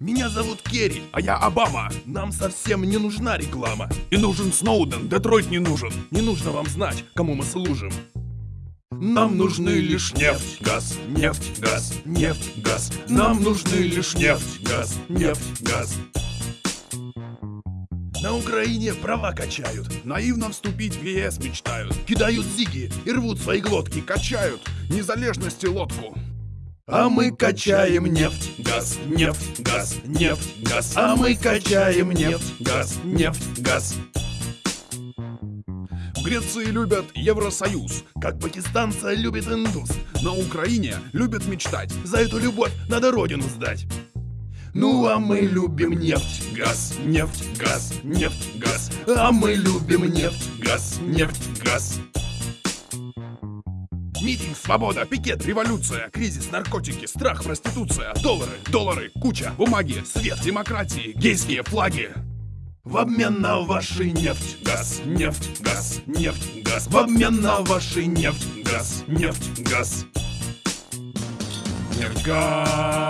Меня зовут Керри, а я Обама. Нам совсем не нужна реклама. И нужен Сноуден, Детройт не нужен. Не нужно вам знать, кому мы служим. Нам нужны лишь нефть, газ, нефть, газ, нефть, газ. Нам нужны лишь нефть, газ, нефть, газ. На Украине права качают, наивно вступить в ЕС мечтают. Кидают зиги и рвут свои глотки, качают незалежности лодку. А мы качаем нефть, газ, нефть, газ, нефть, газ. А мы качаем нефть, газ, нефть, газ. В Греции любят Евросоюз, как пакистанца любит индус. На Украине любят мечтать, за эту любовь надо родину сдать. Ну а мы любим нефть, газ, нефть, газ, нефть, газ. А мы любим нефть, газ, нефть, газ. Митинг, свобода, пикет, революция, кризис, наркотики, страх, проституция, доллары, доллары, куча, бумаги, свет, демократии, гейские флаги. В обмен на ваши нефть, газ, нефть, газ, нефть, газ. В обмен на ваши нефть, газ, нефть, газ. Нефть, газ.